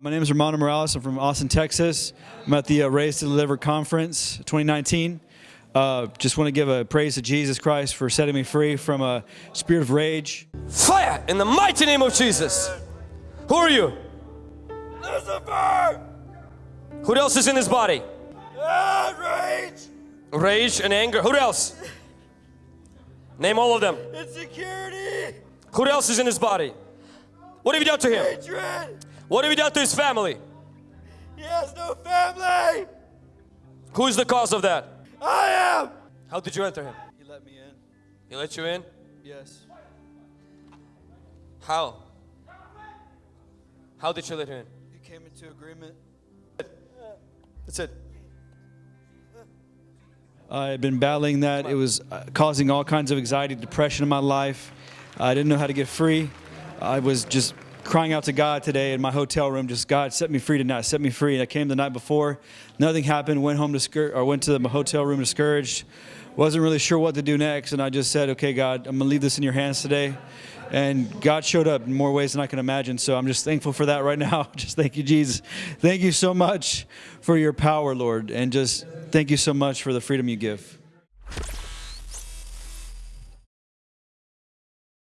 My name is Romano Morales. I'm from Austin, Texas. I'm at the uh, Raise to Deliver Conference 2019. Uh, just want to give a praise to Jesus Christ for setting me free from a spirit of rage. Fire in the mighty name of Jesus. Who are you? Lucifer! Who else is in his body? Ah, rage! Rage and anger. Who else? Name all of them. Insecurity! Who else is in his body? What have you done to him? Hatred! What have you done to his family? He has no family! Who is the cause of that? I am! How did you enter him? He let me in. He let you in? Yes. How? How did you let him in? He came into agreement. That's it. I had been battling that. It was uh, causing all kinds of anxiety, depression in my life. I didn't know how to get free. I was just crying out to God today in my hotel room, just God, set me free tonight, set me free. And I came the night before, nothing happened. Went home discouraged, or went to the hotel room discouraged. Wasn't really sure what to do next, and I just said, "Okay, God, I'm gonna leave this in your hands today." And God showed up in more ways than I can imagine. So I'm just thankful for that right now. Just thank you, Jesus. Thank you so much for your power, Lord, and just thank you so much for the freedom you give.